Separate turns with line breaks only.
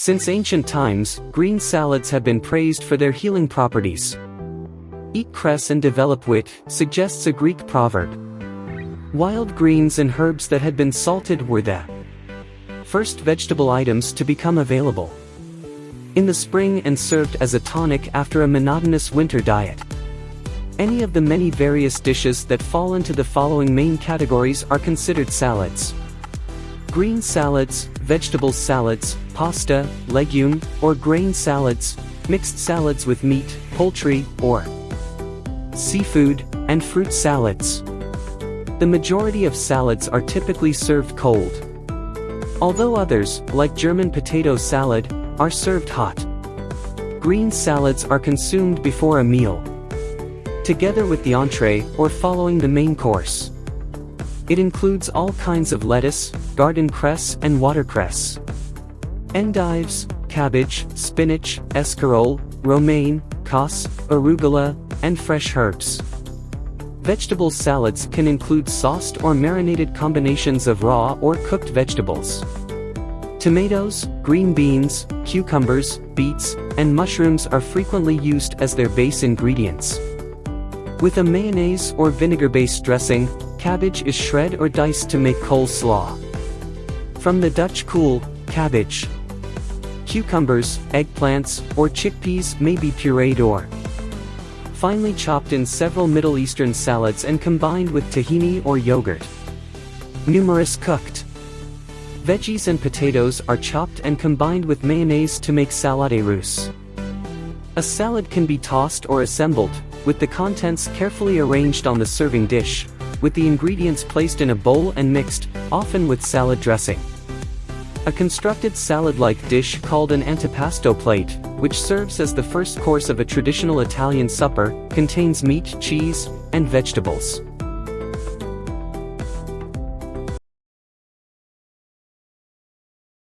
Since ancient times, green salads have been praised for their healing properties. Eat cress and develop wit, suggests a Greek proverb. Wild greens and herbs that had been salted were the first vegetable items to become available. In the spring and served as a tonic after a monotonous winter diet. Any of the many various dishes that fall into the following main categories are considered salads. Green salads, vegetable salads, pasta, legume, or grain salads, mixed salads with meat, poultry, or seafood, and fruit salads. The majority of salads are typically served cold. Although others, like German potato salad, are served hot. Green salads are consumed before a meal together with the entree or following the main course. It includes all kinds of lettuce, garden cress and watercress. Endives, cabbage, spinach, escarole, romaine, cos, arugula, and fresh herbs. Vegetable salads can include sauced or marinated combinations of raw or cooked vegetables. Tomatoes, green beans, cucumbers, beets, and mushrooms are frequently used as their base ingredients. With a mayonnaise or vinegar-based dressing, cabbage is shred or diced to make coleslaw. From the Dutch kool, cabbage. Cucumbers, eggplants, or chickpeas may be pureed or finely chopped in several Middle Eastern salads and combined with tahini or yogurt. Numerous cooked. Veggies and potatoes are chopped and combined with mayonnaise to make salade russe. A salad can be tossed or assembled, with the contents carefully arranged on the serving dish, with the ingredients placed in a bowl and mixed, often with salad dressing. A constructed salad-like dish called an antipasto plate, which serves as the first course of a traditional Italian supper, contains meat, cheese, and vegetables.